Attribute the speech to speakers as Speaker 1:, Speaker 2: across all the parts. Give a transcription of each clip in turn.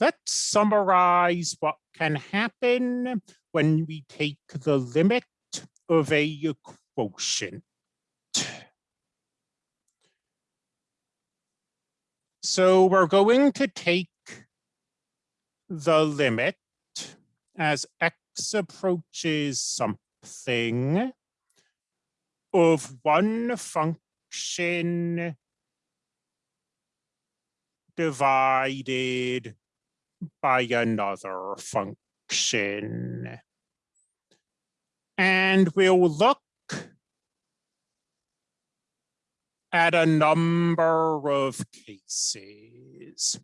Speaker 1: let's summarize what can happen when we take the limit of a quotient. So we're going to take the limit as x approaches something of one function divided by another function. And we'll look at a number of cases.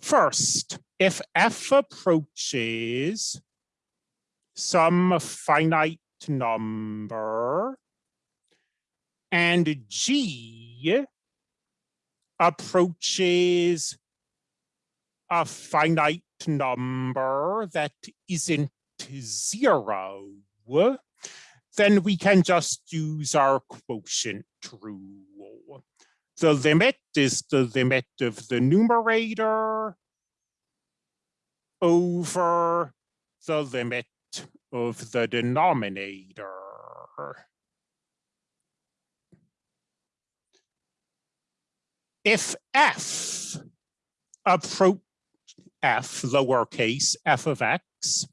Speaker 1: First, if f approaches some finite number and g approaches a finite number that isn't zero, then we can just use our quotient rule. The limit is the limit of the numerator over the limit of the denominator. If f approach f lowercase f of x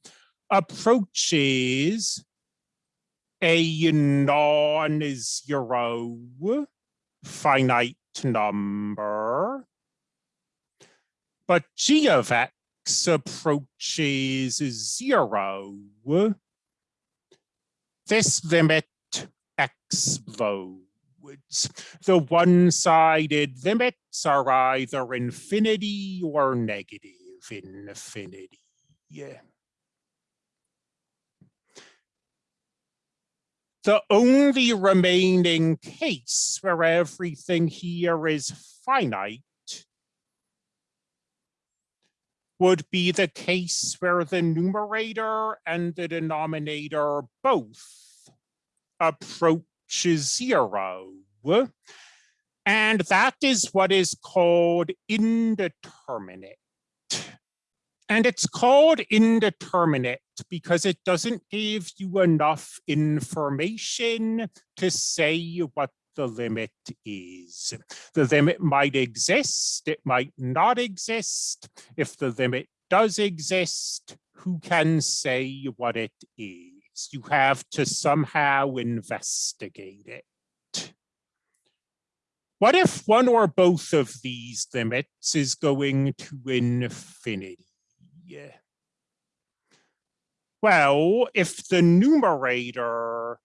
Speaker 1: approaches a non-zero finite number, but g of x approaches zero, this limit explodes. The one-sided limits are either infinity or negative infinity. Yeah. the only remaining case where everything here is finite would be the case where the numerator and the denominator both approach zero. And that is what is called indeterminate. And it's called indeterminate because it doesn't give you enough information to say what the limit is. The limit might exist, it might not exist. If the limit does exist, who can say what it is? You have to somehow investigate it. What if one or both of these limits is going to infinity? Yeah. Well, if the numerator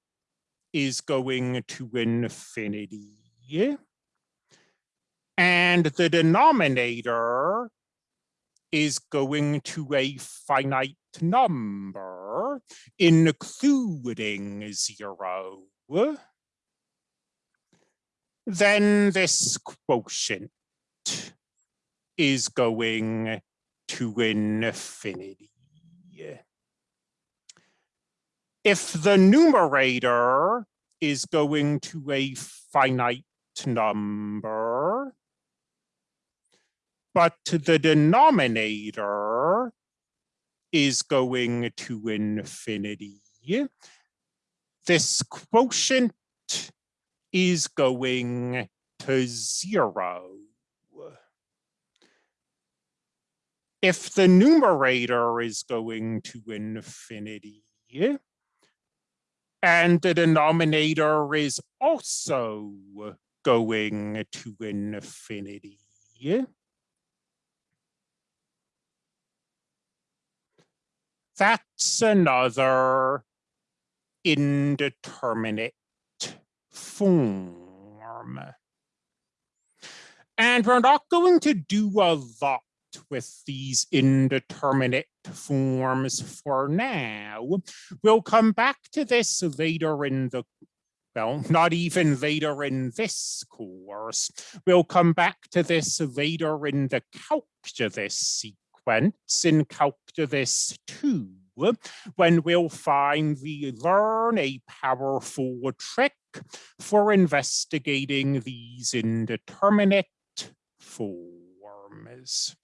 Speaker 1: is going to infinity and the denominator is going to a finite number, including zero, then this quotient is going to infinity. If the numerator is going to a finite number, but the denominator is going to infinity, this quotient is going to zero. If the numerator is going to infinity and the denominator is also going to infinity, that's another indeterminate form. And we're not going to do a lot with these indeterminate forms for now. We'll come back to this later in the well, not even later in this course. We'll come back to this later in the calculus sequence in calculus 2 when we'll finally learn a powerful trick for investigating these indeterminate forms.